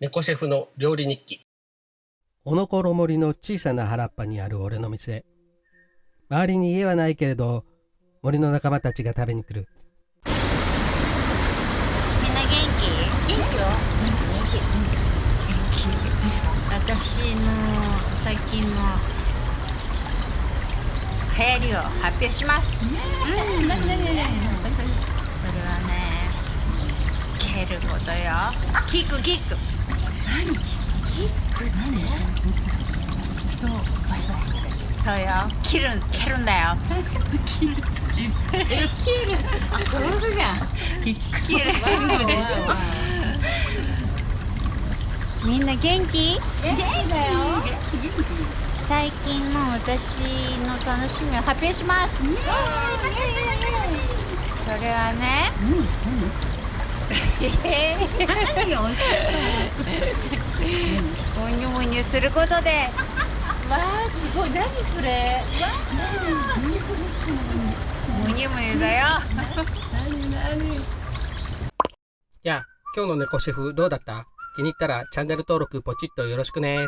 猫シェフの料理日記。おのころ森の小さな原っぱにある俺の店。周りに家はないけれど、森の仲間たちが食べに来る。みんな元気？元気よ。元気。私の最近の流行りを発表します、うん。何何何何はねことよ。キックキックキックって？人をバシバシしてそうよ。切る蹴るんだよ。キル殺すじゃん。キック切る。みんな元気元気だよ最近の私の楽しみを発表しますそれはね何が美味しいモニョモニョすることでわあすごい何それ。モニョモニョだよやあ今日の猫シェフどうだった？気に入ったらチャンネル登録ポチッとよろしくね。